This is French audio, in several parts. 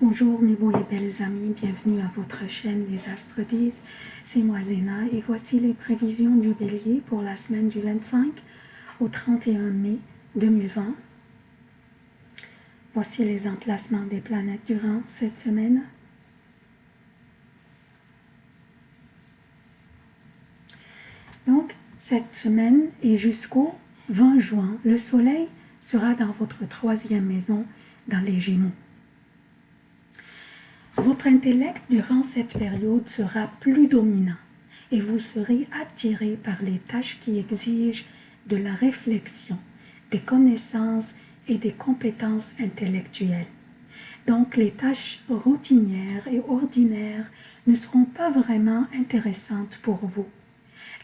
Bonjour mes beaux et belles amis, bienvenue à votre chaîne Les Astres disent, c'est moi Zéna et voici les prévisions du Bélier pour la semaine du 25 au 31 mai 2020. Voici les emplacements des planètes durant cette semaine. Donc, cette semaine et jusqu'au 20 juin, le soleil sera dans votre troisième maison dans les Gémeaux. Votre intellect durant cette période sera plus dominant et vous serez attiré par les tâches qui exigent de la réflexion, des connaissances et des compétences intellectuelles. Donc les tâches routinières et ordinaires ne seront pas vraiment intéressantes pour vous.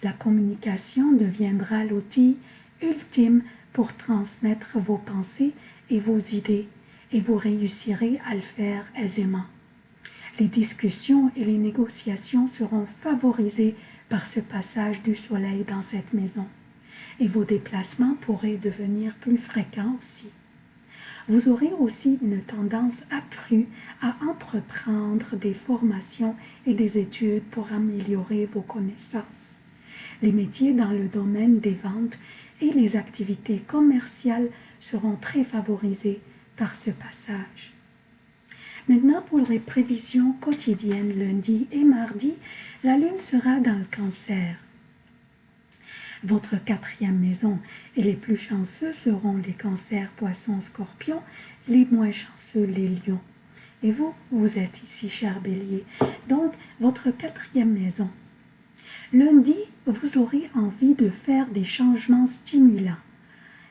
La communication deviendra l'outil ultime pour transmettre vos pensées et vos idées et vous réussirez à le faire aisément. Les discussions et les négociations seront favorisées par ce passage du soleil dans cette maison et vos déplacements pourraient devenir plus fréquents aussi. Vous aurez aussi une tendance accrue à entreprendre des formations et des études pour améliorer vos connaissances. Les métiers dans le domaine des ventes et les activités commerciales seront très favorisés par ce passage. Maintenant, pour les prévisions quotidiennes, lundi et mardi, la lune sera dans le cancer. Votre quatrième maison et les plus chanceux seront les cancers, poissons, scorpions, les moins chanceux, les lions. Et vous, vous êtes ici, cher bélier. Donc, votre quatrième maison. Lundi, vous aurez envie de faire des changements stimulants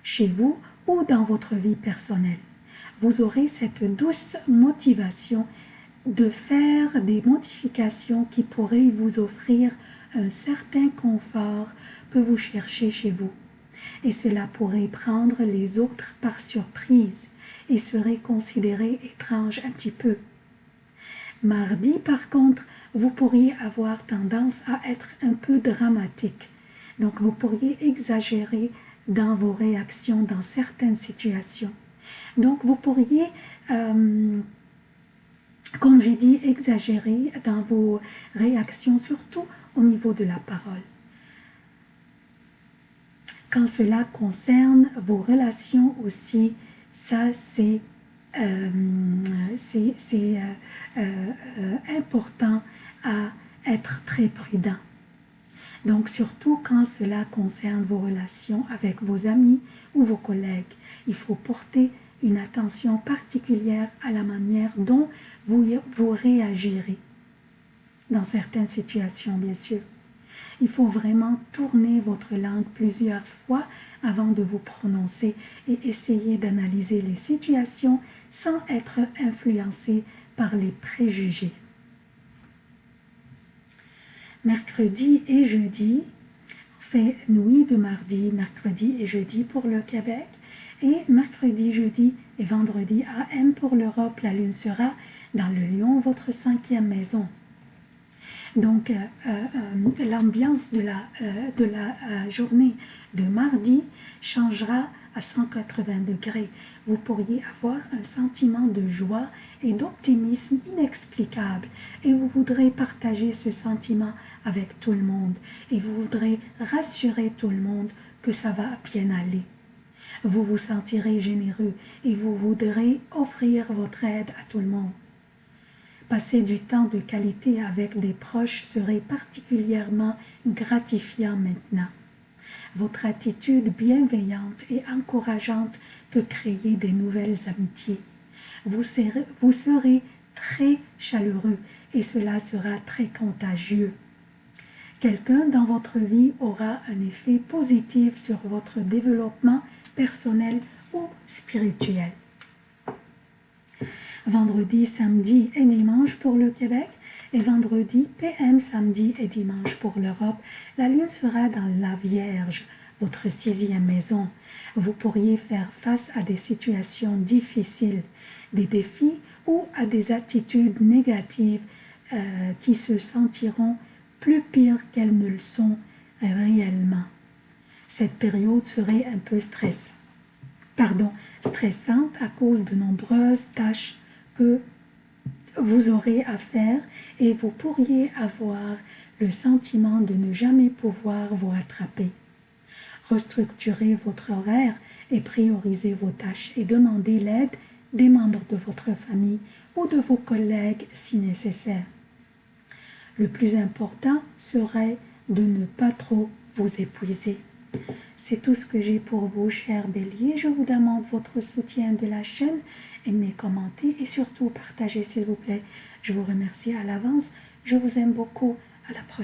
chez vous ou dans votre vie personnelle vous aurez cette douce motivation de faire des modifications qui pourraient vous offrir un certain confort que vous cherchez chez vous. Et cela pourrait prendre les autres par surprise et serait considéré étrange un petit peu. Mardi, par contre, vous pourriez avoir tendance à être un peu dramatique. Donc, vous pourriez exagérer dans vos réactions dans certaines situations. Donc, vous pourriez, euh, comme j'ai dit, exagérer dans vos réactions, surtout au niveau de la parole. Quand cela concerne vos relations aussi, ça c'est euh, euh, important à être très prudent. Donc surtout quand cela concerne vos relations avec vos amis ou vos collègues, il faut porter une attention particulière à la manière dont vous, vous réagirez dans certaines situations, bien sûr. Il faut vraiment tourner votre langue plusieurs fois avant de vous prononcer et essayer d'analyser les situations sans être influencé par les préjugés. Mercredi et jeudi, fait nuit de mardi, mercredi et jeudi pour le Québec, et mercredi, jeudi et vendredi AM pour l'Europe, la lune sera dans le lion, votre cinquième maison. Donc, euh, euh, l'ambiance de la, euh, de la journée de mardi changera à 180 degrés. Vous pourriez avoir un sentiment de joie et d'optimisme inexplicable et vous voudrez partager ce sentiment avec tout le monde et vous voudrez rassurer tout le monde que ça va bien aller. Vous vous sentirez généreux et vous voudrez offrir votre aide à tout le monde. Passer du temps de qualité avec des proches serait particulièrement gratifiant maintenant. Votre attitude bienveillante et encourageante peut créer des nouvelles amitiés. Vous serez, vous serez très chaleureux et cela sera très contagieux. Quelqu'un dans votre vie aura un effet positif sur votre développement personnel ou spirituel. Vendredi, samedi et dimanche pour le Québec et vendredi, PM, samedi et dimanche pour l'Europe, la lune sera dans la Vierge, votre sixième maison. Vous pourriez faire face à des situations difficiles, des défis ou à des attitudes négatives euh, qui se sentiront plus pires qu'elles ne le sont réellement cette période serait un peu pardon, stressante à cause de nombreuses tâches que vous aurez à faire et vous pourriez avoir le sentiment de ne jamais pouvoir vous rattraper. Restructurez votre horaire et priorisez vos tâches et demandez l'aide des membres de votre famille ou de vos collègues si nécessaire. Le plus important serait de ne pas trop vous épuiser. C'est tout ce que j'ai pour vous, chers béliers. Je vous demande votre soutien de la chaîne, aimez, commentez et surtout partagez, s'il vous plaît. Je vous remercie à l'avance. Je vous aime beaucoup. À la prochaine.